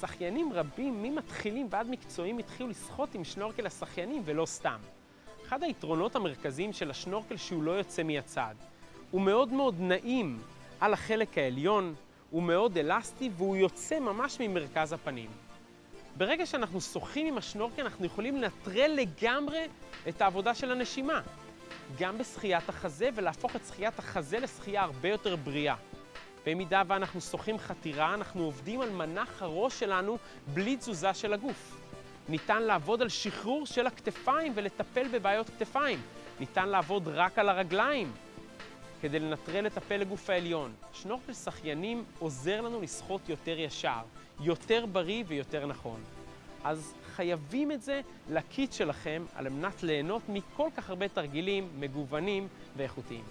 שחיינים רבים, ממתחילים ועד מקצועיים, התחילו לשחות עם שנורקל השחיינים ולא סתם. אחד היתרונות המרכזיים של השנורקל שהוא לא יוצא מהצד. הוא מאוד מאוד נעים על החלק העליון, הוא מאוד אלסטי והוא יוצא ממש ממרכז הפנים. ברגע שאנחנו שוחים עם השנורקל אנחנו יכולים לנטרל לגמרי את העבודה של הנשימה. גם בשחיית החזה ולהפוך את שחיית החזה לשחייה הרבה יותר בריאה. במידה ואנחנו שוחים חתירה, אנחנו עובדים על מנח הראש שלנו בלי תזוזה של הגוף. ניתן לעבוד על שחרור של הכתפיים ולטפל בבעיות כתפיים. ניתן לעבוד רק על הרגליים כדי לנטרל את הפלג גוף העליון. שנורקל שחיינים עוזר לנו לשחות יותר ישר, יותר בריא ויותר נכון. אז חייבים את זה לקיט שלכם על מנת ליהנות מכל כך הרבה תרגילים מגוונים ואיכותיים.